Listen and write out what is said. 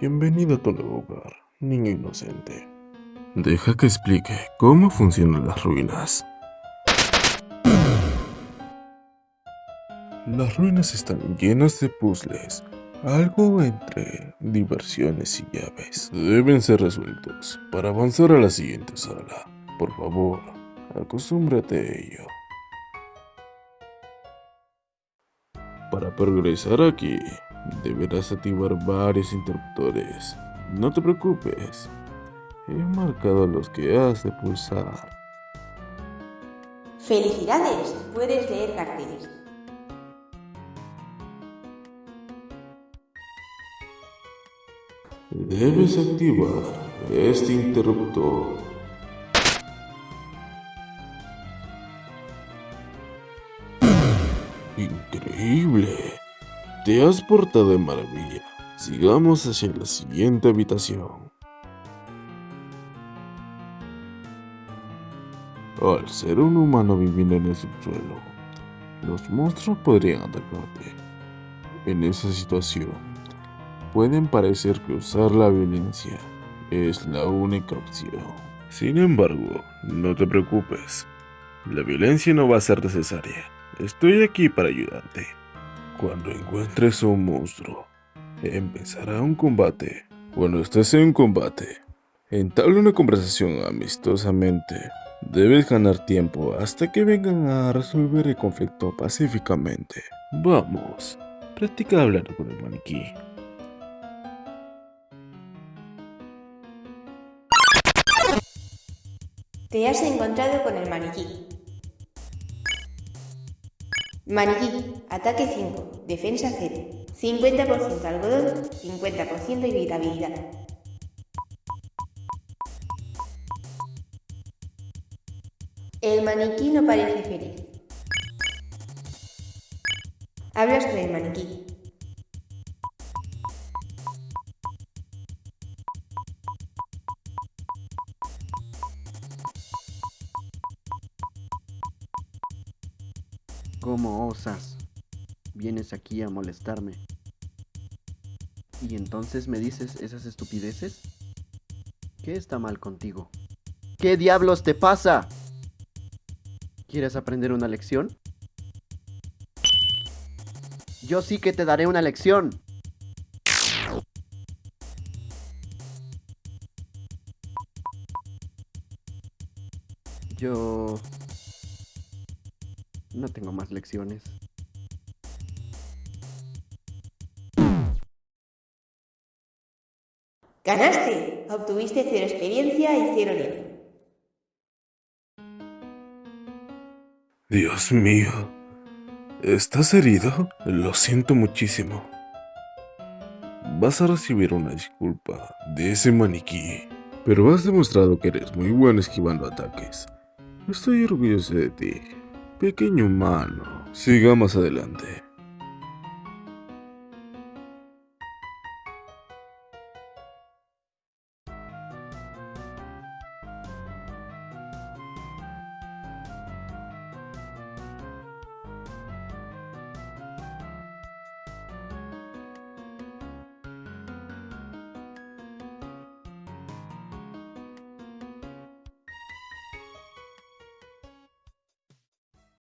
Bienvenido a tu nuevo hogar, niño inocente. Deja que explique cómo funcionan las ruinas. Las ruinas están llenas de puzzles, algo entre diversiones y llaves. Deben ser resueltos para avanzar a la siguiente sala. Por favor, acostúmbrate a ello. Para progresar aquí, deberás activar varios interruptores. No te preocupes, he marcado los que has de pulsar. ¡Felicidades! Puedes leer carteles. Debes activar este interruptor. Increíble. Te has portado de maravilla. Sigamos hacia la siguiente habitación. Al ser un humano viviendo en el subsuelo, los monstruos podrían atacarte. En esa situación, pueden parecer que usar la violencia es la única opción. Sin embargo, no te preocupes. La violencia no va a ser necesaria. Estoy aquí para ayudarte. Cuando encuentres a un monstruo, empezará un combate. Cuando estés en un combate, entabla una conversación amistosamente. Debes ganar tiempo hasta que vengan a resolver el conflicto pacíficamente. Vamos, practica hablar con el maniquí. Te has encontrado con el maniquí. Maniquí, ataque 5, defensa 0, 50% algodón, 50% irritabilidad. El maniquí no parece feliz. Hablas con el maniquí. ¿Cómo osas? Vienes aquí a molestarme. ¿Y entonces me dices esas estupideces? ¿Qué está mal contigo? ¿Qué diablos te pasa? ¿Quieres aprender una lección? Yo sí que te daré una lección. Yo... No tengo más lecciones. ¡Ganaste! Obtuviste cero experiencia y cero nivel. Dios mío. ¿Estás herido? Lo siento muchísimo. Vas a recibir una disculpa de ese maniquí. Pero has demostrado que eres muy bueno esquivando ataques. Estoy orgulloso de ti. Pequeño humano. Sigamos adelante.